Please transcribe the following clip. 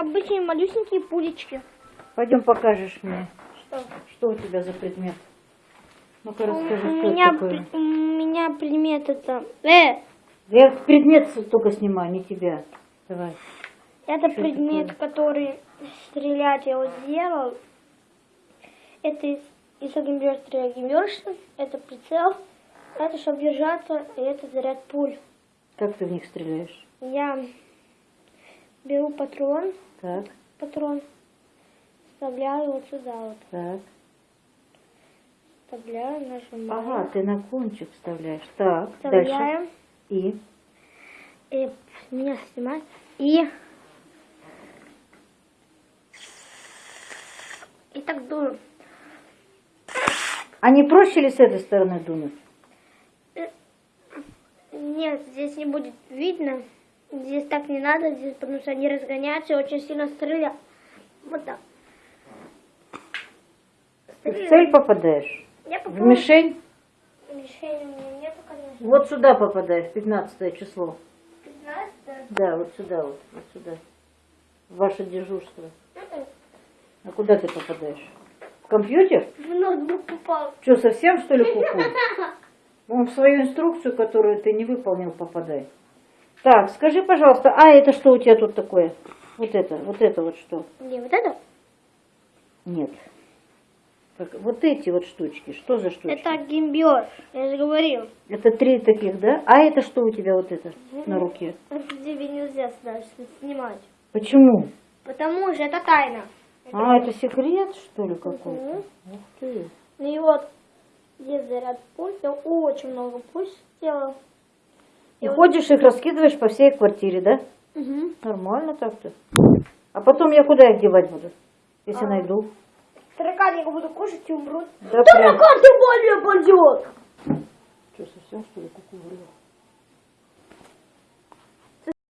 обычные малюсенькие пулечки. Пойдем покажешь мне, Что? что у тебя за предмет. Ну-ка У расскажи, что меня, это такое. у меня предмет это... Э, Я предмет только снимаю, не тебя. Давай. это Что предмет, такое? который стрелять я вот сделал. Это из, из огнемета огнемёшка, это прицел, это чтобы держаться, и это заряд пуль. Как ты в них стреляешь? Я беру патрон, Так, патрон, вставляю вот сюда вот, так. вставляю, нажимаю, Ага, ты на кончик вставляешь. Так, дальше. вставляем, И. и меня снимать, и и так дую. А не проще ли с этой стороны дунуть? Нет, здесь не будет видно. Здесь так не надо, здесь, потому что они разгоняются и очень сильно стреляют. Вот так. Ты в цель попадаешь? Я В попробую. мишень? Мишени у меня нету, конечно. Вот сюда попадаешь, 15 число. 15 Да, вот сюда вот, вот сюда. В ваше дежурство. М-м. А куда ты попадаешь? В компьютер? В ноутбук попал. Что, совсем что ли куку? Он в свою инструкцию, которую ты не выполнил, попадай. Так, скажи, пожалуйста, а это что у тебя тут такое? Вот это, вот это вот что? Не, вот это? Нет. Так, вот эти вот штучки, что за штучки? Это гимбер, я же говорил. Это три таких, да? А это что у тебя вот это на руке? Это тебе нельзя сюда снимать. Почему? Потому что это тайна. А, это секрет, что ли, какой-то? Мгм. Ух ты. Ну и вот, здесь заряд пуль, я очень много пуль сделал. И ходишь их раскидываешь по всей квартире, да? Угу. Нормально так-то. А потом я куда их девать буду, если А. найду? Таракан я буду кушать и умрут. Да. Таракан ты более пойдет! Что, совсем что ли куку врёт?